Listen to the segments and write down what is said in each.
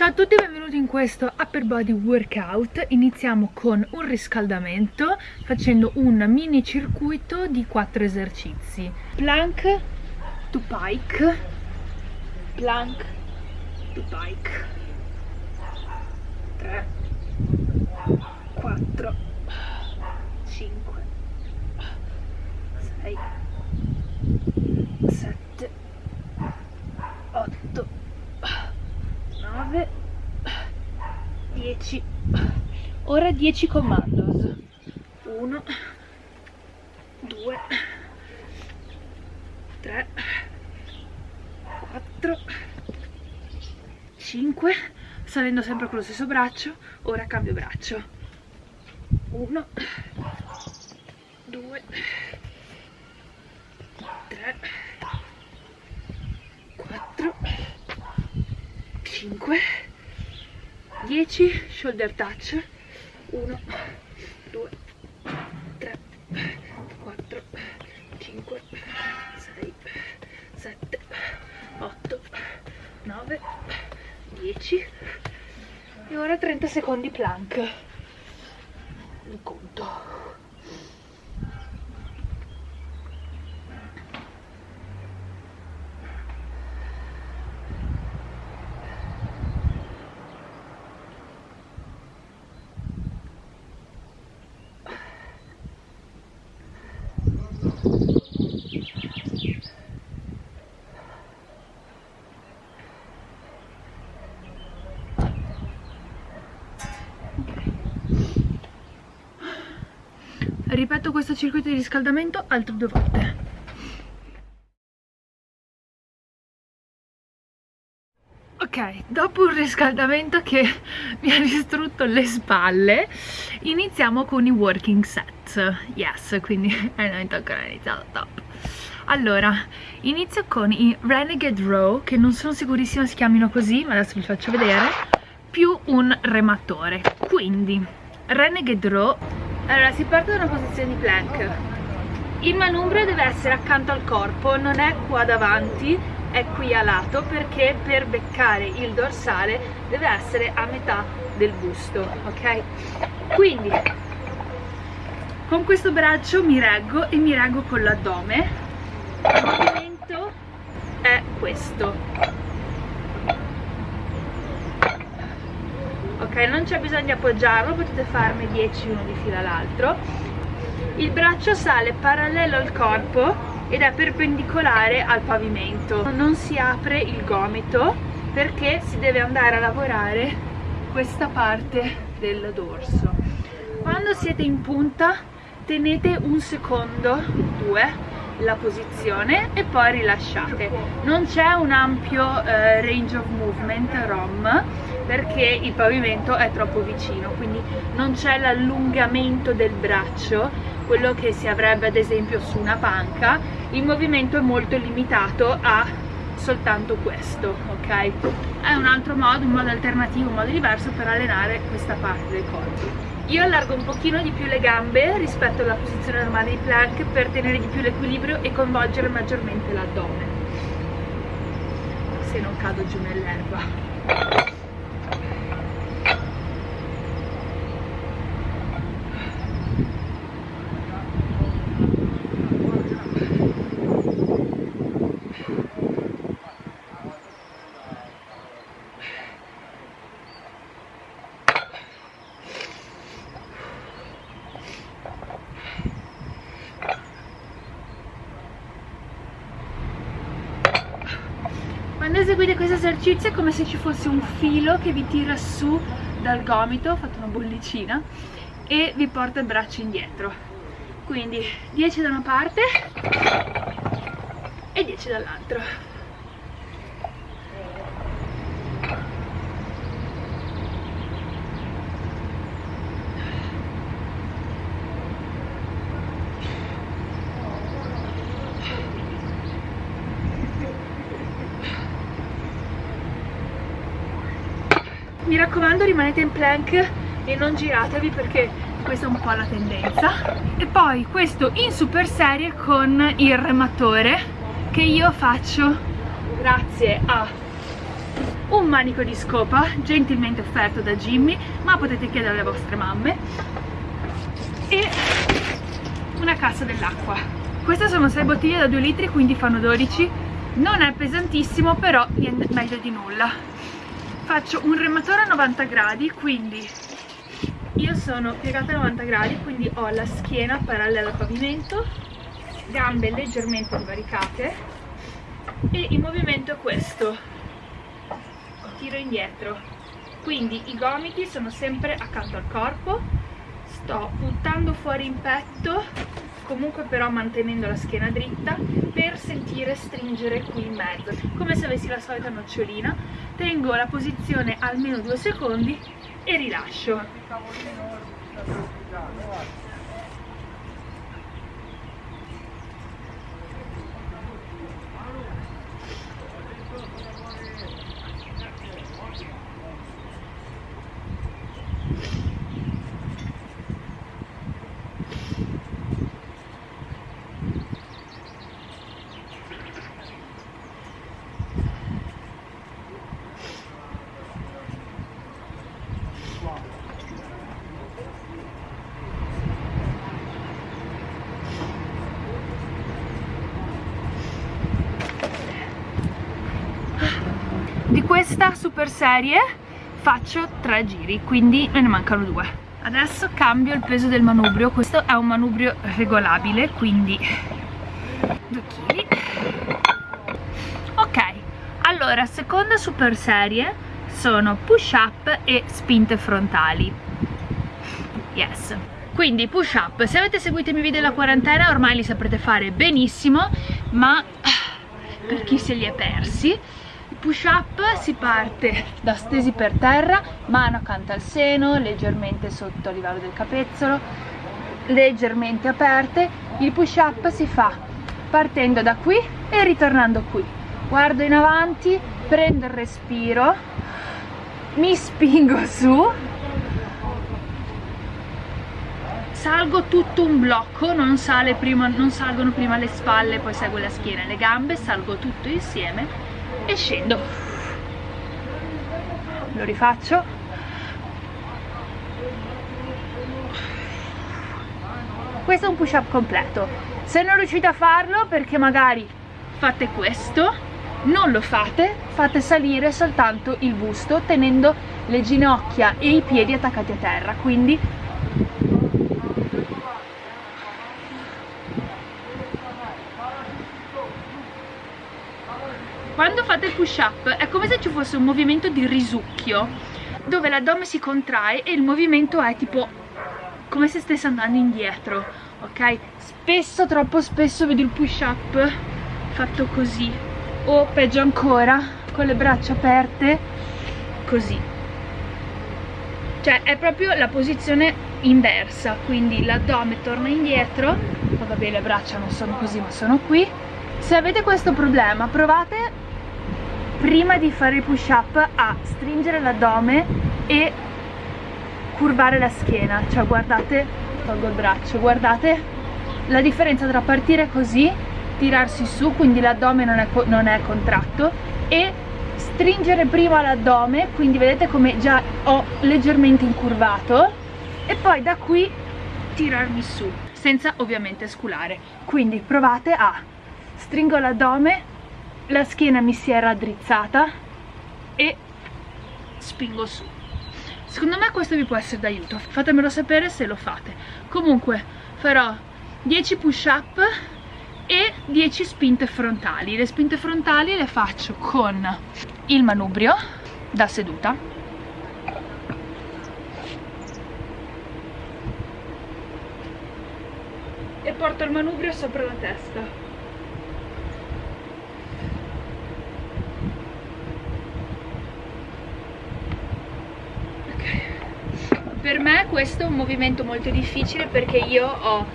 Ciao a tutti e benvenuti in questo upper body workout. Iniziamo con un riscaldamento facendo un mini circuito di 4 esercizi. Plank to pike. Plank to pike. 3 4 5 6 7 8 9 10 ora 10 commandos. 1 2 3 4 5 salendo sempre con lo stesso braccio ora cambio braccio. 1 2 3 4 5 10 shoulder touch. 1 2 3 4 5 6 7 8 9 10 e ora 30 secondi plank. Il conto ripeto questo circuito di riscaldamento altre due volte Ok, dopo un riscaldamento che mi ha distrutto le spalle, iniziamo con i working set. Yes, quindi eh, non è ancora iniziato, top. Allora, inizio con i Renegade Row, che non sono sicurissima si chiamino così, ma adesso vi faccio vedere, più un rematore. Quindi, Renegade Row allora, si parte da una posizione di plank. Il manubrio deve essere accanto al corpo, non è qua davanti, è qui a lato perché per beccare il dorsale deve essere a metà del busto, ok? Quindi con questo braccio mi reggo e mi reggo con l'addome. Il movimento è questo. Ok non c'è bisogno di appoggiarlo potete farne 10 uno di fila all'altro. Il braccio sale parallelo al corpo ed è perpendicolare al pavimento. Non si apre il gomito perché si deve andare a lavorare questa parte del dorso. Quando siete in punta tenete un secondo due la posizione e poi rilasciate. Non c'è un ampio eh, range of movement ROM perché il pavimento è troppo vicino quindi non c'è l'allungamento del braccio quello che si avrebbe ad esempio su una panca. Il movimento è molto limitato a soltanto questo ok? È un altro modo un modo alternativo un modo diverso per allenare questa parte del corpo io allargo un pochino di più le gambe rispetto alla posizione normale di plank per tenere di più l'equilibrio e coinvolgere maggiormente l'addome. Se non cado giù nell'erba eseguite questo esercizio è come se ci fosse un filo che vi tira su dal gomito, fate una bollicina e vi porta il braccio indietro. Quindi 10 da una parte e 10 dall'altro mi raccomando rimanete in plank e non giratevi perché questa è un po' la tendenza. E poi questo in super serie con il rematore che io faccio grazie a un manico di scopa gentilmente offerto da Jimmy ma potete chiedere alle vostre mamme e una cassa dell'acqua. Queste sono 6 bottiglie da 2 litri quindi fanno 12 non è pesantissimo però è meglio di nulla faccio un rematore a 90 gradi quindi io sono piegata a 90 gradi quindi ho la schiena parallela al pavimento gambe leggermente divaricate e il movimento è questo. Tiro indietro. Quindi i gomiti sono sempre accanto al corpo. Sto buttando fuori in petto comunque però mantenendo la schiena dritta per sentire stringere qui in mezzo. Come se avessi la solita nocciolina. Tengo la posizione almeno due secondi e rilascio di questa super serie faccio tre giri quindi me ne mancano due. Adesso cambio il peso del manubrio. Questo è un manubrio regolabile quindi 2 kg ok allora seconda super serie sono push up e spinte frontali. Yes. Quindi push up se avete seguito i miei video della quarantena ormai li saprete fare benissimo ma per chi se li è persi push up si parte da stesi per terra, mano accanto al seno, leggermente sotto a livello del capezzolo, leggermente aperte. Il push up si fa partendo da qui e ritornando qui. Guardo in avanti, prendo il respiro, mi spingo su, salgo tutto un blocco, non, prima, non salgono prima le spalle, poi segue la schiena e le gambe, salgo tutto insieme e scendo. Lo rifaccio. Questo è un push up completo. Se non riuscite a farlo perché magari fate questo non lo fate fate salire soltanto il busto tenendo le ginocchia e i piedi attaccati a terra. Quindi quando fate il push up è come se ci fosse un movimento di risucchio dove l'addome si contrae e il movimento è tipo come se stesse andando indietro ok? Spesso troppo spesso vedo il push up fatto così o peggio ancora con le braccia aperte così. Cioè è proprio la posizione inversa quindi l'addome torna indietro vabbè le braccia non sono così ma sono qui. Se avete questo problema provate prima di fare il push up a stringere l'addome e curvare la schiena. Cioè guardate tolgo il braccio guardate la differenza tra partire così tirarsi su quindi l'addome non, non, è contratto e stringere prima l'addome quindi vedete come già ho leggermente incurvato e poi da qui tirarmi su senza ovviamente sculare. Quindi provate a stringo l'addome la schiena mi si è raddrizzata e spingo su. Secondo me questo vi può essere d'aiuto. Fatemelo sapere se lo fate. Comunque farò 10 push up e 10 spinte frontali. Le spinte frontali le faccio con il manubrio da seduta. E porto il manubrio sopra la testa per me questo è un movimento molto difficile perché io ho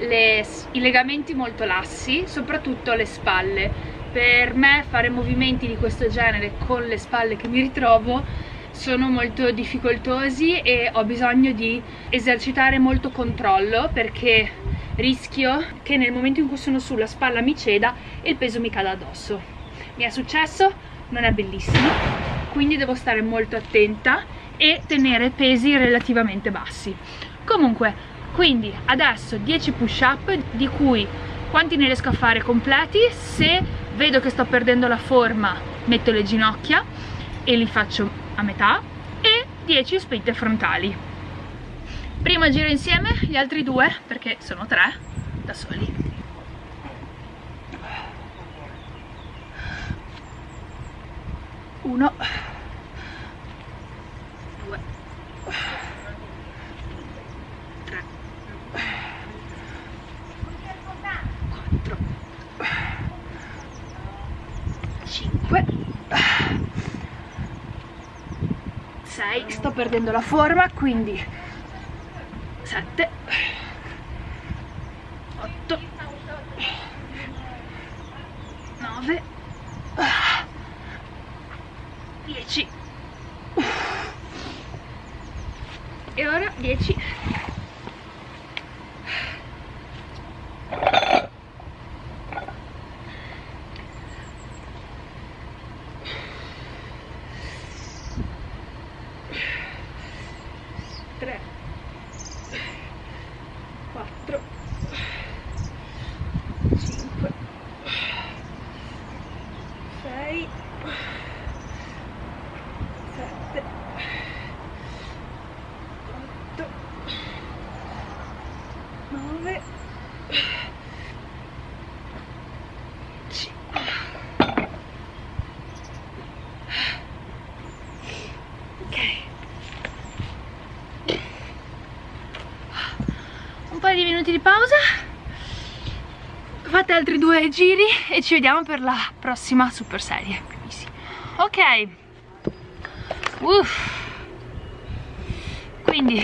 le, i legamenti molto lassi, soprattutto alle spalle. Per me fare movimenti di questo genere con le spalle che mi ritrovo sono molto difficoltosi e ho bisogno di esercitare molto controllo perché rischio che nel momento in cui sono sulla spalla mi ceda e il peso mi cada addosso. Mi è successo, non è bellissimo, quindi devo stare molto attenta e tenere pesi relativamente bassi. Comunque quindi adesso 10 push up di cui quanti ne riesco a fare completi? Se vedo che sto perdendo la forma metto le ginocchia e li faccio a metà e 10 spinte frontali. Primo giro insieme gli altri due perché sono tre da soli. Uno perdendo la forma quindi 7 di minuti di pausa. Fate altri due giri e ci vediamo per la prossima super serie ok. Uff. quindi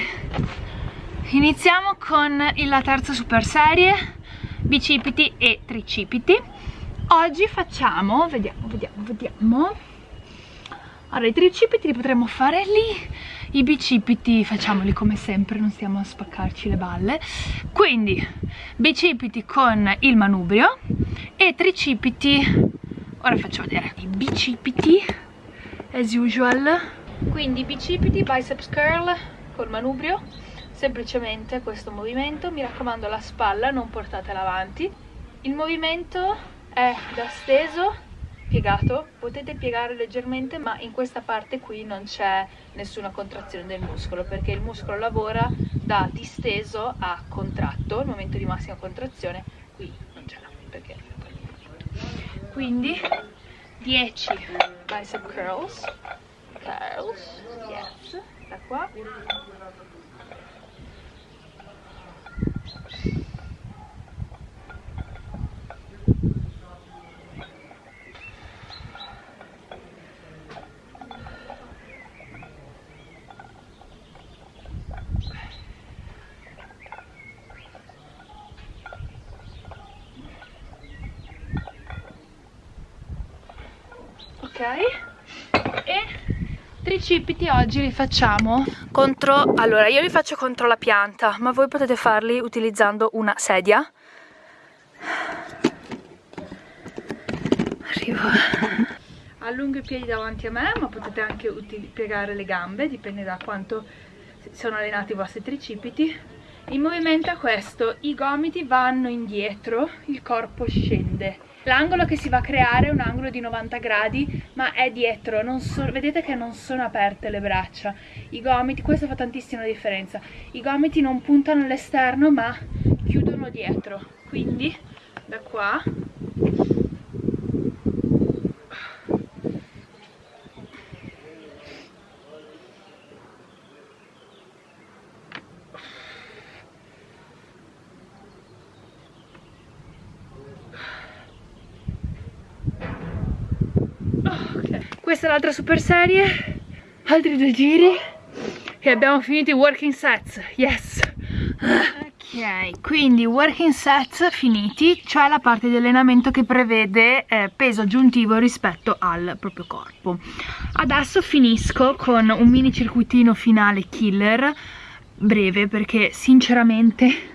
iniziamo con la terza super serie bicipiti e tricipiti. Oggi facciamo vediamo vediamo vediamo. Allora i tricipiti li potremmo fare lì i bicipiti facciamoli come sempre non stiamo a spaccarci le balle. Quindi bicipiti con il manubrio e tricipiti. Ora faccio vedere. I bicipiti as usual. Quindi bicipiti biceps curl col manubrio semplicemente questo movimento. Mi raccomando la spalla non portatela avanti. Il movimento è da steso piegato potete piegare leggermente ma in questa parte qui non c'è nessuna contrazione del muscolo perché il muscolo lavora da disteso a contratto il momento di massima contrazione qui non c'è perché quindi 10 bicep curls curls yes da qua e tricipiti oggi li facciamo contro allora io li faccio contro la pianta ma voi potete farli utilizzando una sedia. Arrivo. Allungo i piedi davanti a me ma potete anche piegare le gambe dipende da quanto sono allenati i vostri tricipiti il movimento è questo i gomiti vanno indietro il corpo scende. L'angolo che si va a creare è un angolo di 90 gradi, ma è dietro, so, vedete che non sono aperte le braccia. I gomiti, questo fa tantissima differenza, i gomiti non puntano all'esterno ma chiudono dietro, quindi da qua questa è l'altra super serie. Altri due giri. E abbiamo finito i working sets. Yes. Ok quindi working sets finiti cioè la parte di allenamento che prevede eh, peso aggiuntivo rispetto al proprio corpo. Adesso finisco con un mini circuitino finale killer breve perché sinceramente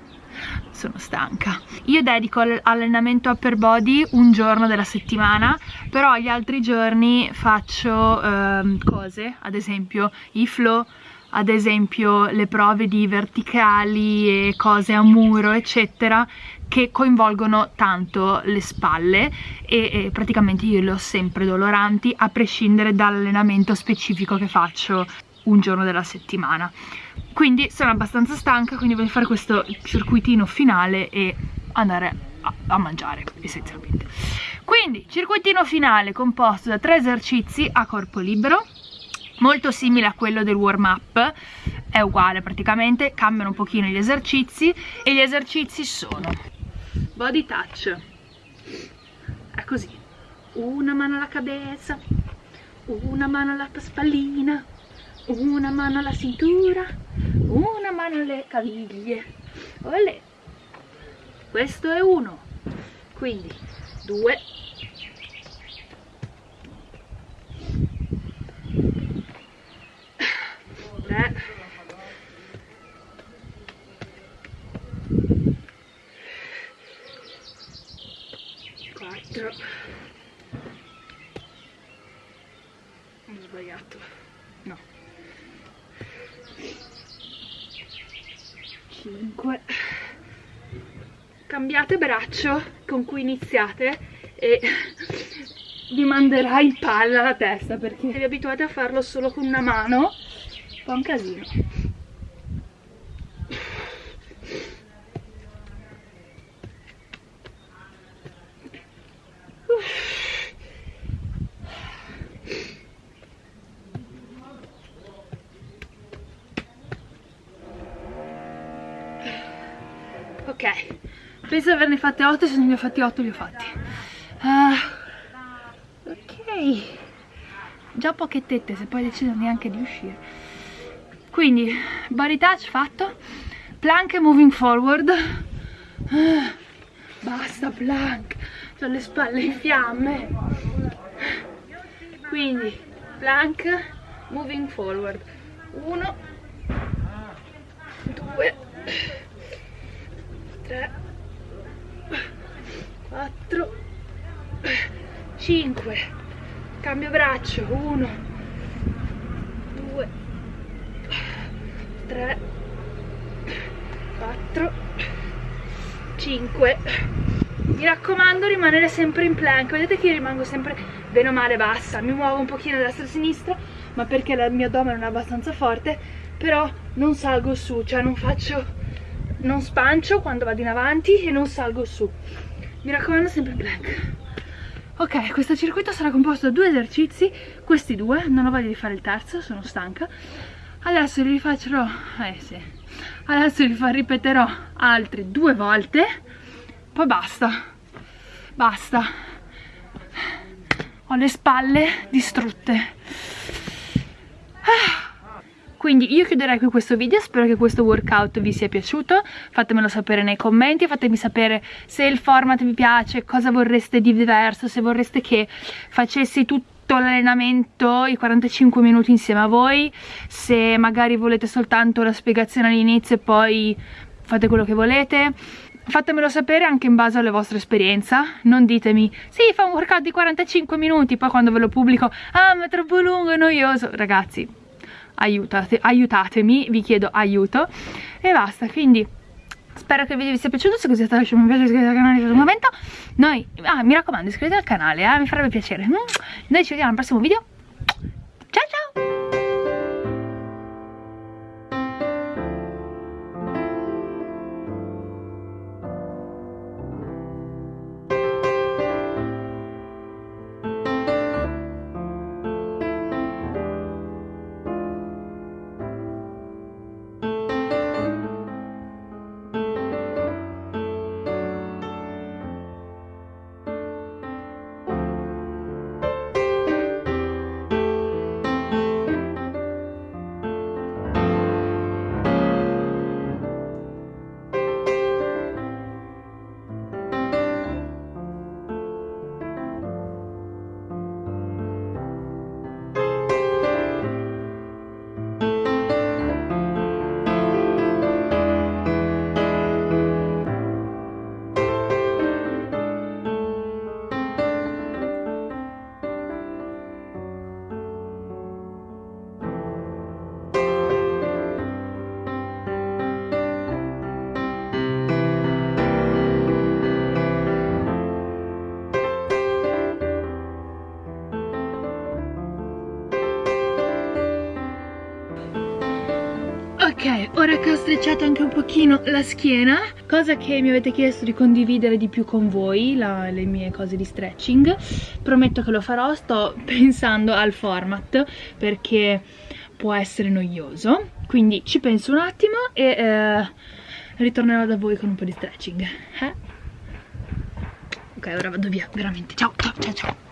sono stanca. Io dedico all'allenamento upper body un giorno della settimana però gli altri giorni faccio eh, cose ad esempio i flow ad esempio le prove di verticali e cose a muro eccetera che coinvolgono tanto le spalle e, e praticamente io le ho sempre doloranti a prescindere dall'allenamento specifico che faccio un giorno della settimana quindi sono abbastanza stanca quindi voglio fare questo circuitino finale e andare a, a mangiare essenzialmente quindi circuitino finale composto da tre esercizi a corpo libero molto simile a quello del warm up è uguale praticamente cambiano un pochino gli esercizi e gli esercizi sono body touch. È così. Una mano alla cabeza una mano alla spallina una mano alla cintura una mano alle caviglie. Olè. questo è uno. Quindi due. 4 ho sbagliato no 5 cambiate braccio con cui iniziate e vi manderà in palla la testa perché vi abituate a farlo solo con una mano fa un casino fatte 8 se non ne ho fatti 8 li ho fatti. Uh, ok. Già poche tette se poi decido neanche di uscire. Quindi body touch fatto plank moving forward. Uh, basta plank. Ho le spalle in fiamme. Quindi plank moving forward. 1 2 3 4 5 cambio braccio. 1 2 3 4 5 mi raccomando rimanere sempre in plank. Vedete che io rimango sempre bene o male bassa. Mi muovo un pochino da destra a sinistra ma perché il mio addome non è abbastanza forte però non salgo su. Cioè non faccio non spancio quando vado in avanti e non salgo su mi raccomando sempre blank ok questo circuito sarà composto da due esercizi questi due non ho voglia di fare il terzo sono stanca. Adesso li rifaccerò eh sì. Adesso li ripeterò altri due volte poi basta. Basta. Ho le spalle distrutte. Ah quindi io chiuderei qui questo video spero che questo workout vi sia piaciuto fatemelo sapere nei commenti fatemi sapere se il format vi piace cosa vorreste di diverso se vorreste che facessi tutto l'allenamento i 45 minuti insieme a voi se magari volete soltanto la spiegazione all'inizio e poi fate quello che volete. Fatemelo sapere anche in base alla vostra esperienza non ditemi sì fa un workout di 45 minuti poi quando ve lo pubblico ah ma è troppo lungo e noioso ragazzi aiutate, aiutatemi, vi chiedo aiuto. E basta, quindi spero che il video vi sia piaciuto, se così è stato lasciate un mi piace, iscrivetevi al canale in un momento, noi, ah, mi raccomando iscrivetevi al canale, eh, mi farebbe piacere, noi ci vediamo al prossimo video, ciao ciao! Ora che ho strecciato anche un pochino la schiena, cosa che mi avete chiesto di condividere di più con voi, la, le mie cose di stretching, prometto che lo farò, sto pensando al format perché può essere noioso, quindi ci penso un attimo e eh, ritornerò da voi con un po' di stretching. Eh? Ok, ora vado via, veramente. Ciao, ciao, ciao, ciao.